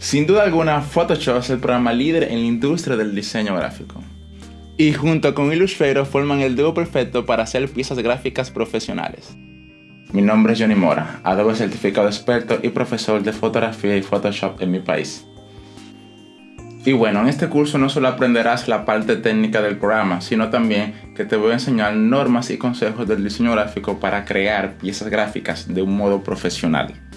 Sin duda alguna, Photoshop es el programa líder en la industria del diseño gráfico. Y junto con Illustrator forman el dúo perfecto para hacer piezas gráficas profesionales. Mi nombre es Johnny Mora, Adobe certificado experto y profesor de fotografía y Photoshop en mi país. Y bueno, en este curso no solo aprenderás la parte técnica del programa, sino también que te voy a enseñar normas y consejos del diseño gráfico para crear piezas gráficas de un modo profesional.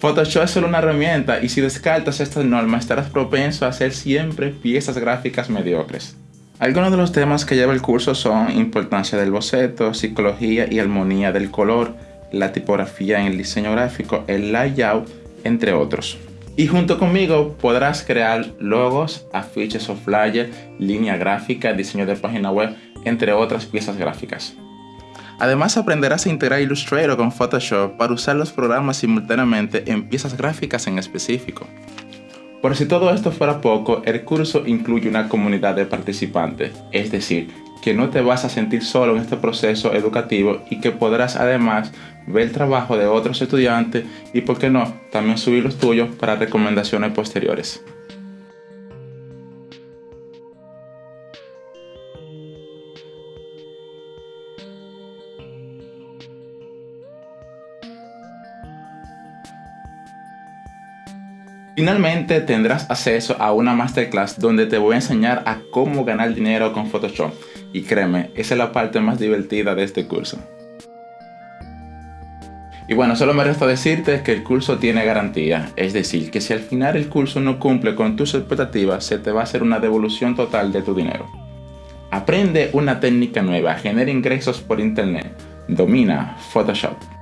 Photoshop es solo una herramienta y si descartas estas normas estarás propenso a hacer siempre piezas gráficas mediocres. Algunos de los temas que lleva el curso son importancia del boceto, psicología y armonía del color, la tipografía en el diseño gráfico, el layout, entre otros. Y junto conmigo podrás crear logos, afiches o flyers, línea gráfica, diseño de página web, entre otras piezas gráficas. Además aprenderás a integrar Illustrator con Photoshop para usar los programas simultáneamente en piezas gráficas en específico. Por si todo esto fuera poco, el curso incluye una comunidad de participantes, es decir, que no te vas a sentir solo en este proceso educativo y que podrás además ver el trabajo de otros estudiantes y, por qué no, también subir los tuyos para recomendaciones posteriores. Finalmente tendrás acceso a una masterclass donde te voy a enseñar a cómo ganar dinero con Photoshop. Y créeme, esa es la parte más divertida de este curso. Y bueno, solo me resta decirte que el curso tiene garantía, es decir, que si al final el curso no cumple con tus expectativas, se te va a hacer una devolución total de tu dinero. Aprende una técnica nueva, genera ingresos por internet, domina Photoshop.